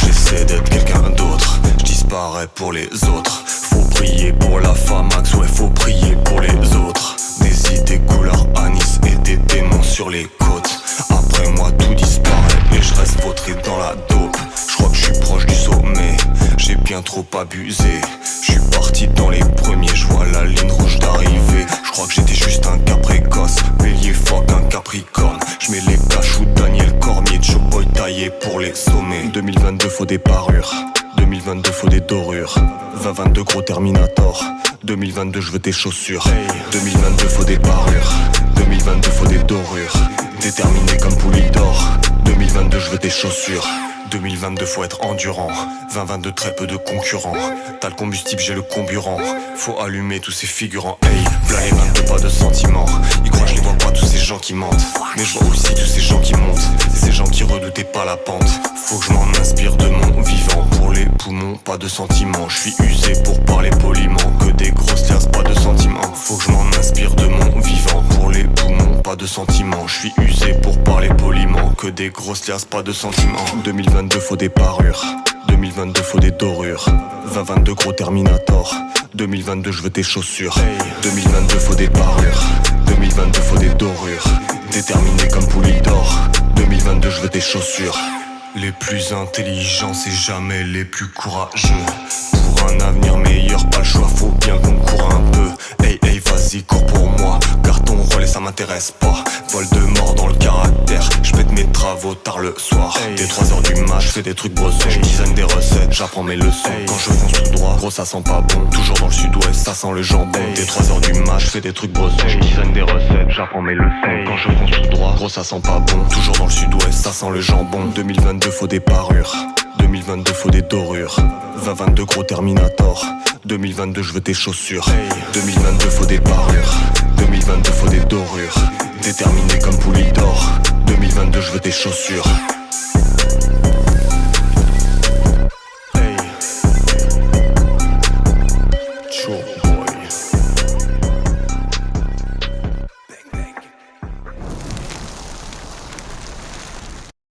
j'essaie d'être quelqu'un d'autre. Je disparais pour les autres. Faut prier pour la Max, ouais, faut prier pour les autres. Des idées couleur anis et des démons sur les côtes. Après moi, tout disparaît et je reste vautré dans la dope. Je crois que je suis proche du sommet, j'ai bien trop abusé. Je suis parti dans les premiers, je sommets. 2022 faut des parures. 2022 faut des dorures. 2022 gros Terminator. 2022 je veux tes chaussures. 2022 faut des parures 2022 faut des dorures. Déterminé comme d'or 2022 je veux tes chaussures. 2022 faut être endurant. 2022 très peu de concurrents. T'as le combustible j'ai le comburant. Faut allumer tous ces figurants. Hey, v'là les 22 pas de sentiments. Ils croient je les vois pas tous ces gens qui mentent. Mais je vois aussi tous ces gens qui pas la pente. Faut que je m'en inspire de mon vivant. Pour les poumons pas de sentiments. Je suis usé pour parler poliment. Que des grosses liasses pas de sentiments. Faut que je m'en inspire de mon vivant. Pour les poumons pas de sentiments. Je suis usé pour parler poliment. Que des grosses liasses pas de sentiments. 2022 2022 faut des parures. 2022 faut des dorures. 2022 gros Terminator. 2022 je veux tes chaussures. 2022 faut des parures. 2022 faut des dorures. Déterminé comme d'or chaussures. Les plus intelligents c'est jamais les plus courageux. Pour un avenir meilleur pas le choix faut bien qu'on court un peu. Hey hey vas-y cours pour moi Carton relais ça m'intéresse pas. Vol de mort dans le caractère J'pète mes travaux tard le soir. Dès 3h du mat fais des trucs brossés J'design des recettes, j'apprends mes leçons. Quand je fonce tout droit, gros ça sent pas bon. Toujours dans le sud-ouest, ça sent le jambon. Dès 3h du mat fais des trucs brossés J'design des recettes, j'apprends mes leçons. Quand je fonce tout droit, gros ça sent pas bon. Toujours dans le sud-ouest, sent le jambon 2022 faut des parures. 2022 faut des dorures. 2022 gros Terminator. 2022 je veux tes chaussures. 2022 faut des parures. 2022 faut des dorures. Déterminé comme d'or 2022 je veux tes chaussures